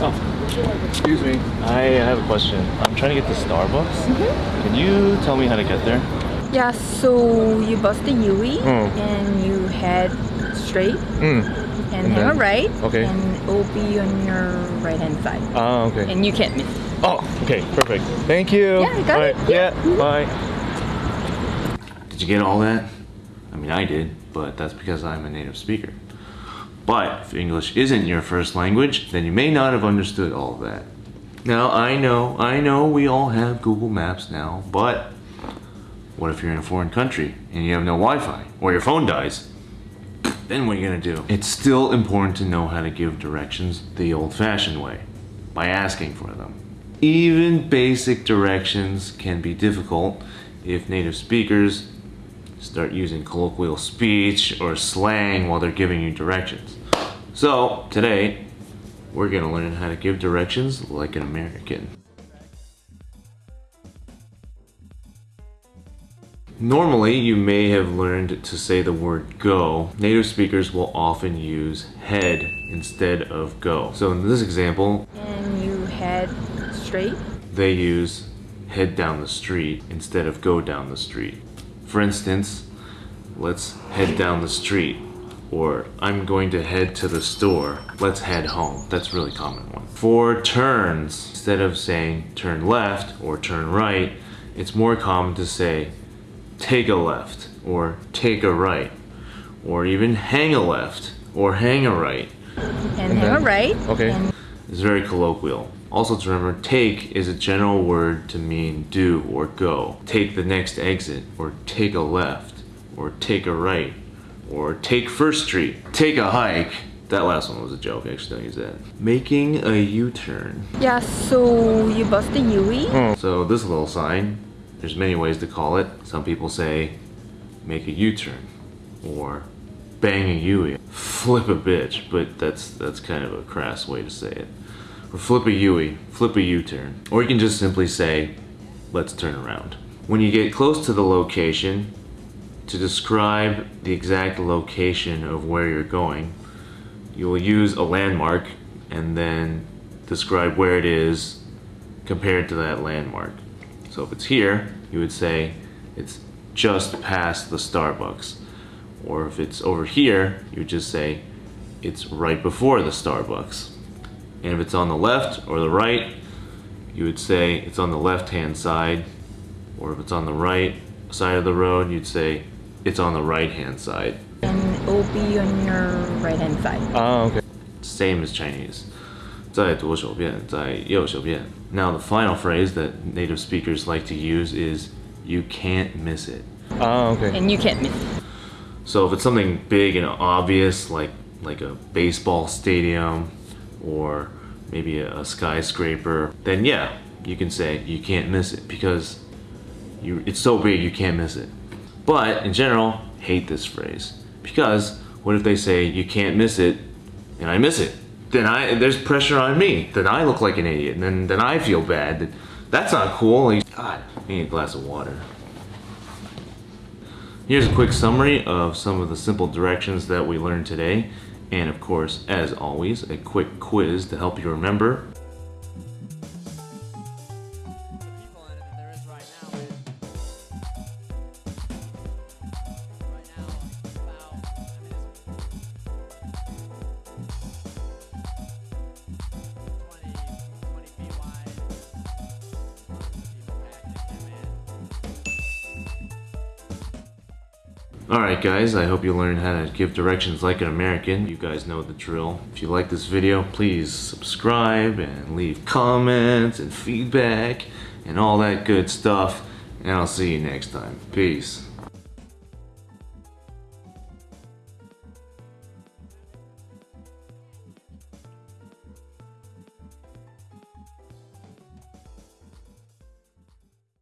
Oh, excuse me. I have a question. I'm trying to get to Starbucks. Can you tell me how to get there? Yeah, so you bust the UE Mm. and you head straight Mm. and, And hang a then- right. okay. And it will be on your right hand side. Ah, okay. And you can't miss. Oh, okay, perfect. Thank you. Yeah, I got Alright, it. Yeah. Yeah, bye. Did you get all that? I mean, I did, but that's because I'm a native speaker. But if English isn't your first language, then you may not have understood all of that. Now, I know, I know we all have Google Maps now, but what if you're in a foreign country and you have no Wi-Fi or your phone dies? Then what are you gonna do? It's still important to know how to give directions the old-fashioned way, by asking for them. Even basic directions can be difficult if native speakers start using colloquial speech or slang while they're giving you directions. So, today, we're gonna learn how to give directions like an American. Normally, you may have learned to say the word go. Native speakers will often use head instead of go. So in this example, And you head straight. they use head down the street instead of go down the street. For instance, let's head down the street. Or I'm going to head to the store. Let's head home. That's a really common one. For turns, instead of saying turn left or turn right, it's more common to say take a left or take a right or even hang a left or hang a right. And, hang a right. Okay. It's very colloquial. Also to remember, take is a general word to mean do or go. Take the next exit, or take a left, or take a right, or take First Street. Take a hike. That last one was a joke, actually don't use that. Making a U-turn. yeah, so you bust the UE. Oh. So this little sign, there's many ways to call it. Some people say, make a U-turn, or bang a Yui, flip a bitch, but that's that's kind of a crass way to say it. Or flip a Yui, flip a U-turn. Or you can just simply say, let's turn around. When you get close to the location, to describe the exact location of where you're going, you will use a landmark and then describe where it is compared to that landmark. So if it's here, you would say it's just past the Starbucks. Or if it's over here, you would just say it's right before the Starbucks. And if it's on the left or the right, you would say it's on the left hand side. Or if it's on the right side of the road, you'd say it's on the right hand side. And it will be on your right hand side. Ah, okay. Same as Chinese. 在左手边，在右手边. Now the final phrase that native speakers like to use is you can't miss it. Ah, okay. And you can't miss. So if it's something big and obvious like like a baseball stadium or maybe a, a skyscraper, then yeah, you can say you can't miss it because you it's so big you can't miss it. But in general, hate this phrase because what if they say you can't miss it and I miss it? Then I there's pressure on me. Then I look like an idiot and then then I feel bad. That's not cool. Like, God, I need a glass of water. Here's a quick summary of some of the simple directions that we learned today. And of course, as always, a quick quiz to help you remember. Alright guys, I hope you learned how to give directions like an American. You guys know the drill. If you like this video, please subscribe and leave comments and feedback and all that good stuff. And I'll see you next time. Peace.